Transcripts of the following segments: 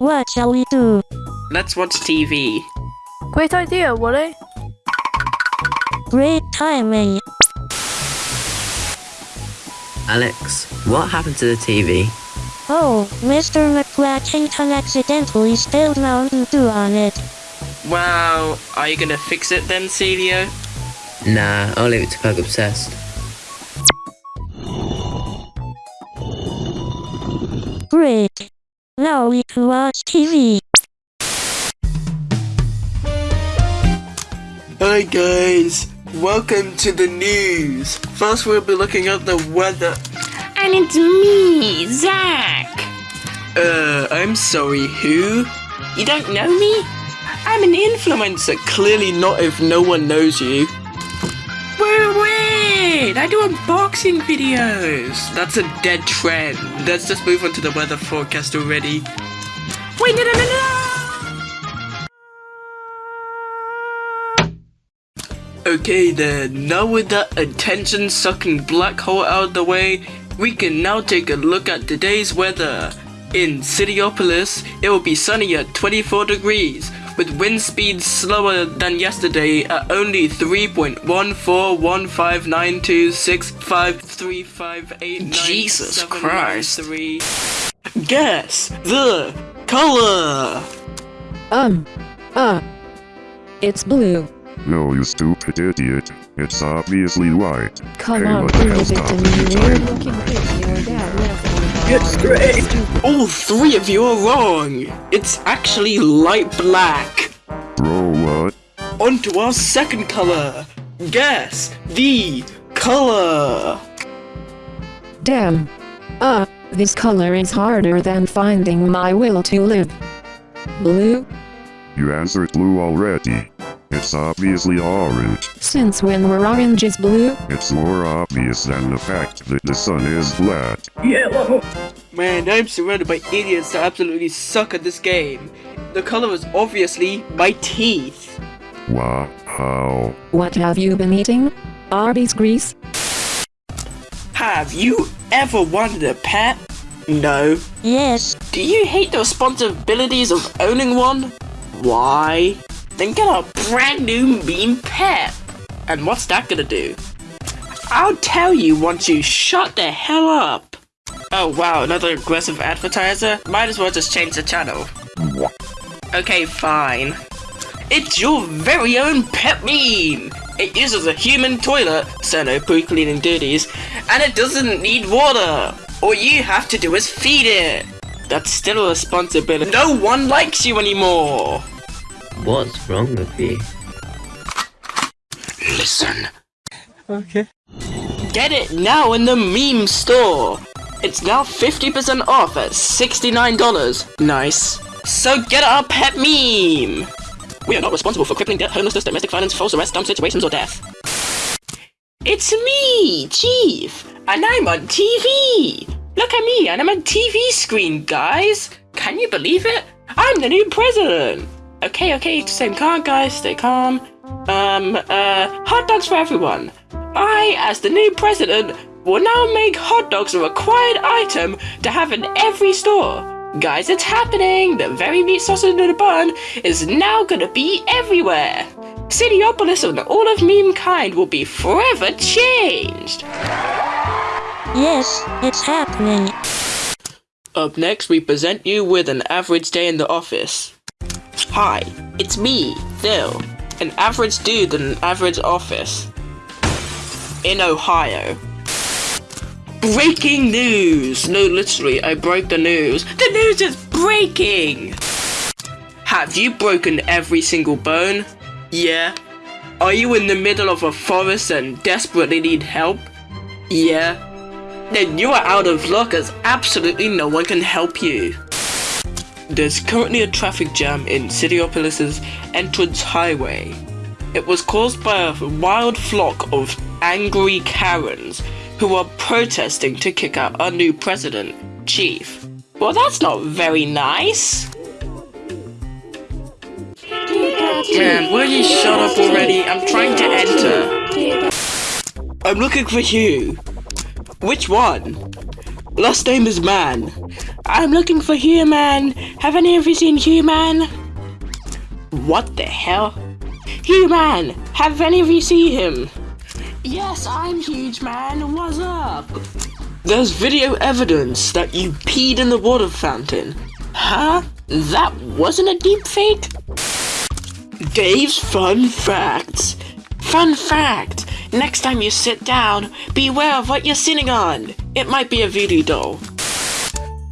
What shall we do? Let's watch TV. Great idea, Wooly. Great timing. Alex, what happened to the TV? Oh, Mr. McFlatchington accidentally spilled Mountain Dew on it. Wow, are you gonna fix it then, Celio? Nah, I'll leave it to Pug Obsessed. Great. Now we can watch TV. Hi guys, welcome to the news. First we'll be looking at the weather. And it's me, Zach. Uh, I'm sorry, who? You don't know me? I'm an influencer. Clearly not if no one knows you. I do unboxing videos. That's a dead trend. Let's just move on to the weather forecast already. Wait, no, no, no, no! Okay then, now with that attention-sucking black hole out of the way, we can now take a look at today's weather. In Cityopolis, it will be sunny at 24 degrees, with wind speeds slower than yesterday at only 3.141592653589. Jesus Christ. Guess the color. Um, uh, it's blue. No, you stupid idiot. It's obviously white. Come Hey, on, the prove it to me. with you, Weird looking fish your dad left on the It's great. All three of you are wrong. It's actually light black. Bro, what? On to our second color. Guess the color. Damn. Uh, this color is harder than finding my will to live. Blue? You answered blue already. It's obviously orange. Since when were oranges blue? It's more obvious than the fact that the sun is flat. Yellow! Man, I'm surrounded by idiots that absolutely suck at this game. The color is obviously my teeth. Wow. What have you been eating? Arby's grease? Have you ever wanted a pet? No. Yes, Do you hate the responsibilities of owning one? Why? Then get a brand new meme pet. And what's that gonna do? I'll tell you once you shut the hell up. Oh wow, another aggressive advertiser? Might as well just change the channel. Okay, fine. It's your very own pet meme! It uses a human toilet, so no poo cleaning duties, and it doesn't need water! All you have to do is feed it! That's still a responsibility. No one likes you anymore! What's wrong with you? Listen. Okay. Get it now in the meme store! It's now 50% off at $69. Nice. So get our pet meme! We are not responsible for crippling debt, homelessness, domestic violence, false arrest, dumb situations, or death. It's me, Chief, and I'm on TV! Look at me, and I'm on TV screen, guys! Can you believe it? I'm the new president! Okay, okay, same calm, guys, stay calm. Um, uh, hot dogs for everyone. I, as the new president, will now make hot dogs a required item to have in every store. Guys, it's happening! The very meat sausage in the bun is now gonna be everywhere! Cityopolis and all of meme kind will be forever changed! yes, it's happening. Up next, we present you with an average day in the office. Hi, it's me, Phil, an average dude in an average office. In Ohio. Breaking news! No, literally, I broke the news. The news is breaking! Have you broken every single bone? Yeah. Are you in the middle of a forest and desperately need help? Yeah. Then you are out of luck as absolutely no one can help you. There's currently a traffic jam in Cityopolis's entrance highway. It was caused by a wild flock of angry Karens who are protesting to kick out our new president, Chief. Well, that's not very nice. Man, will you shut up already? I'm trying to enter. I'm looking for you. Which one? Last name is Man. I'm looking for Human. Have any of you seen Human? What the hell? Human! Have any of you seen him? Yes, I'm Huge Man. What's up? There's video evidence that you peed in the water fountain. Huh? That wasn't a deep fake? Dave's fun facts. Fun fact. Next time you sit down, beware of what you're sitting on. It might be a voodoo doll.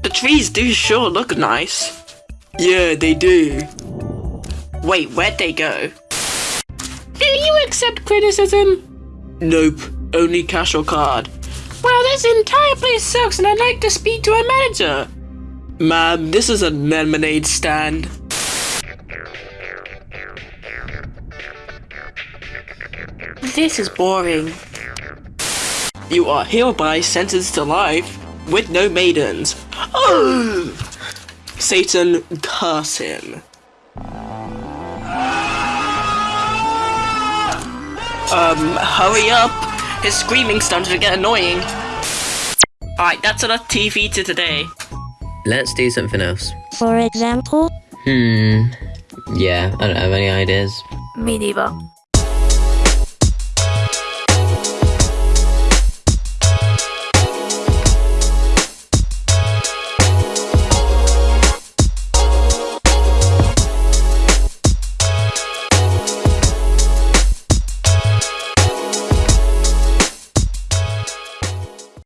The trees do sure look nice. Yeah, they do. Wait, where'd they go? Do you accept criticism? Nope, only cash or card. Well, this entire place sucks and I'd like to speak to a manager. Ma'am, this is a lemonade stand. This is boring. You are hereby sentenced to life with no maidens. Oh! Satan, curse him. Um, hurry up! His screaming starting to get annoying. Alright, that's enough TV to today. Let's do something else. For example, Hmm. Yeah, I don't have any ideas. Me neither.